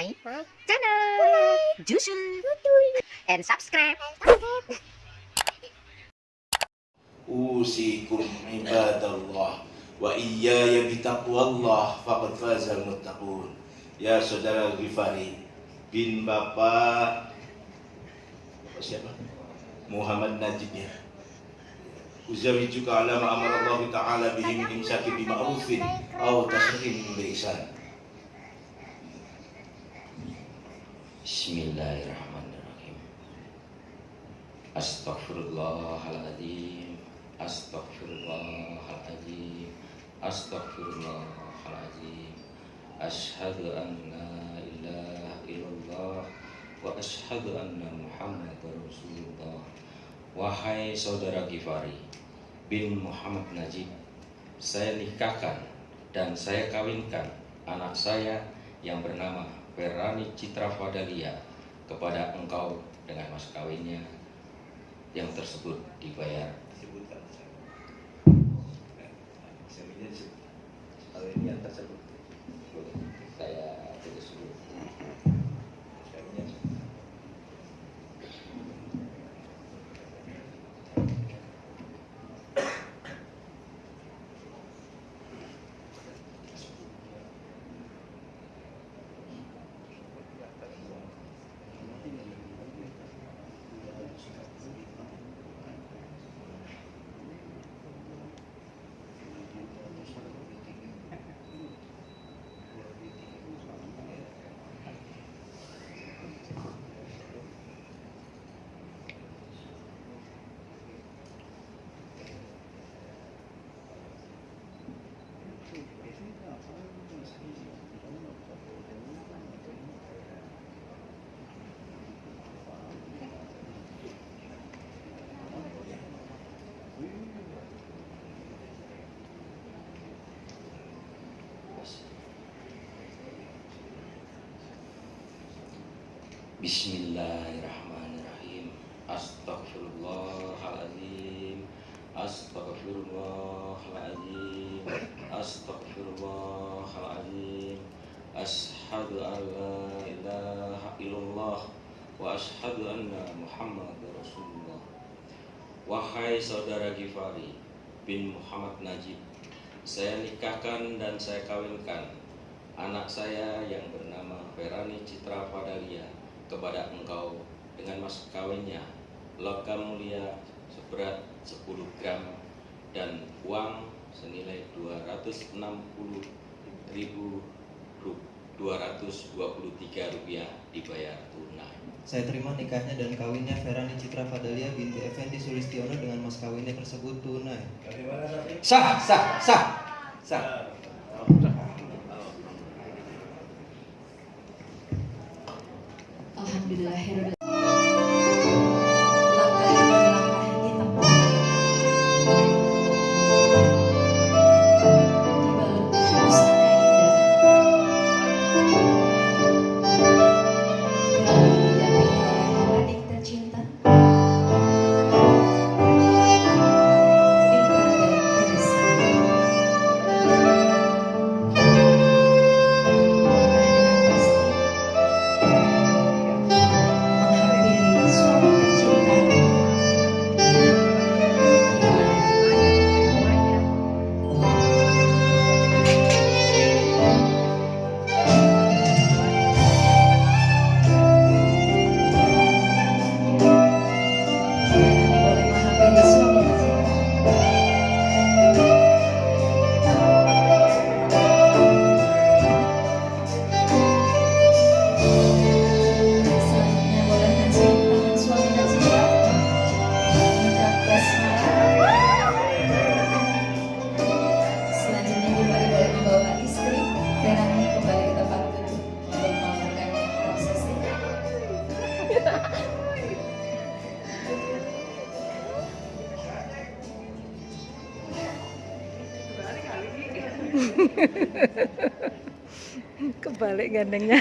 my channel. Jusul and subscribe. أوصيكم عباد الله وإياي بتقوى الله فقد فاز المتقون Ya saudara Ghifari bin Bapak Bapak siapa? Muhammad Najib ya Uzawijuka ala ma'amar Allah Ta'ala bihi min imsaki bima'rufin Au tasrim bi'isan Bismillahirrahmanirrahim. Astaghfirullahaladzim. Astaghfirullahaladzim. Astaghfirullahaladzim. Ashhadu an la ilaha illallah Wa ashhadu anna Muhammad Rasulullah. Wahai saudara Gifari bin Muhammad Najib Saya nikahkan dan saya kawinkan anak saya yang bernama Ferrani Citra Fadalia kepada engkau dengan mas kawinnya yang tersebut dibayar. Sebutkan yang tersebut saya tidak sebut Seminya disebut Bismillahirrahmanirrahim. Astaghfirullahaladzim. Astaghfirullahaladzim. Astaghfirullahaladzim. Ashadu an la ilaha illallah Wa ashadu anna Muhammad Rasulullah. Wahai saudara Gifari bin Muhammad Najib Saya nikahkan dan saya kawinkan Anak saya yang bernama Ferani Citra Fadalia kepada engkau dengan mas kawinnya logam mulia seberat 10 gram dan uang senilai 260 ribu 223 rupiah dibayar tunai. Saya terima nikahnya dan kawinnya Ferani Citra Fadalia binti Effendi Sulistiono dengan mas kawinnya tersebut tunai. Sah, sah, sah, sah. header Kebalik gandengnya.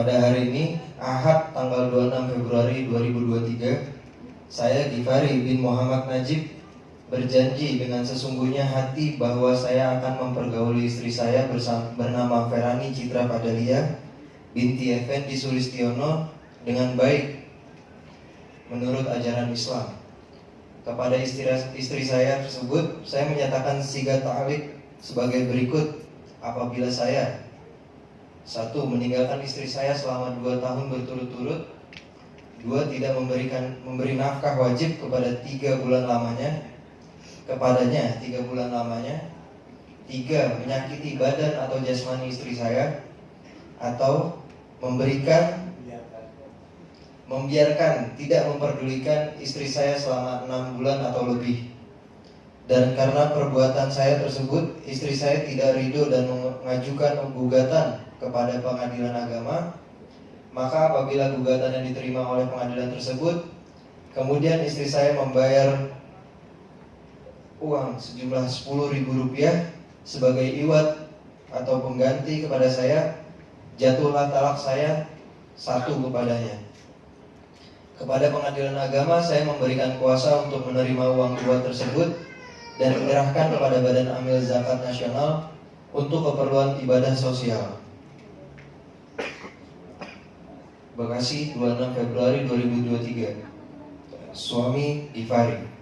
Pada hari ini, Ahad tanggal 26 Februari 2023, saya Gifari bin Muhammad Najib berjanji dengan sesungguhnya hati bahwa saya akan mempergauli istri saya bersama, bernama Ferani Citra Padalia binti Effendi Sulistiono dengan baik menurut ajaran Islam. Kepada istri, istri saya tersebut, saya menyatakan sigat ta'alik sebagai berikut apabila saya satu, meninggalkan istri saya selama dua tahun berturut-turut. Dua, tidak memberikan memberi nafkah wajib kepada tiga bulan lamanya kepadanya tiga bulan lamanya. Tiga, menyakiti badan atau jasmani istri saya atau memberikan membiarkan tidak memperdulikan istri saya selama enam bulan atau lebih dan karena perbuatan saya tersebut istri saya tidak ridho dan mengajukan gugatan kepada pengadilan agama, maka apabila gugatan yang diterima oleh pengadilan tersebut, kemudian istri saya membayar uang sejumlah 10 ribu rupiah sebagai iwat atau pengganti kepada saya, jatuhlah talak saya satu kepadanya. Kepada pengadilan agama, saya memberikan kuasa untuk menerima uang iwat tersebut dan menyerahkan kepada Badan Amil Zakat Nasional untuk keperluan ibadah sosial. Bekasi 26 Februari 2023 Suami Ivari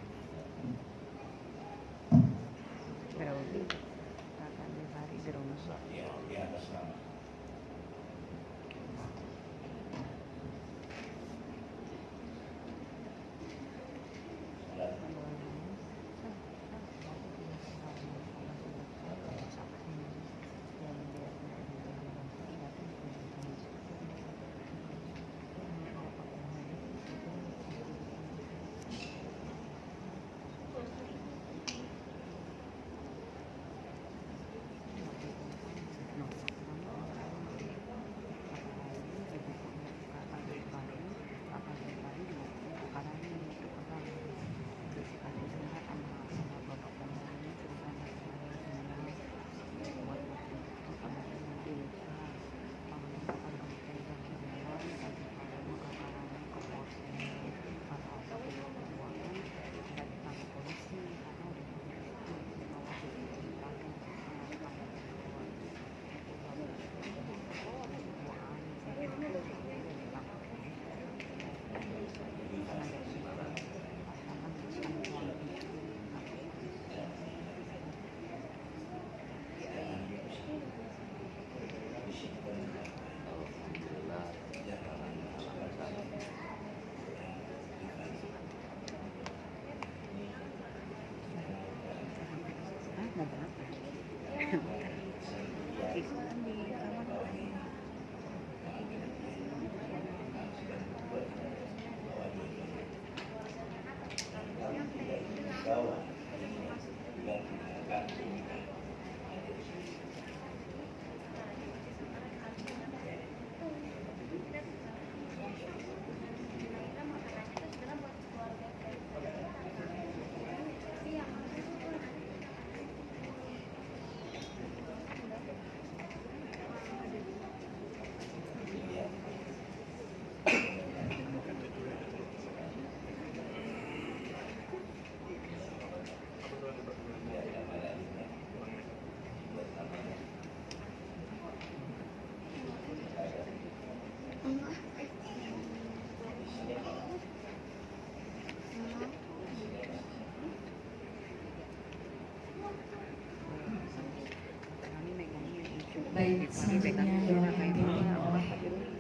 Baik, selanjutnya yang akan dipimpin oleh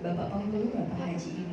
Bapak Penghulu Bapak Haji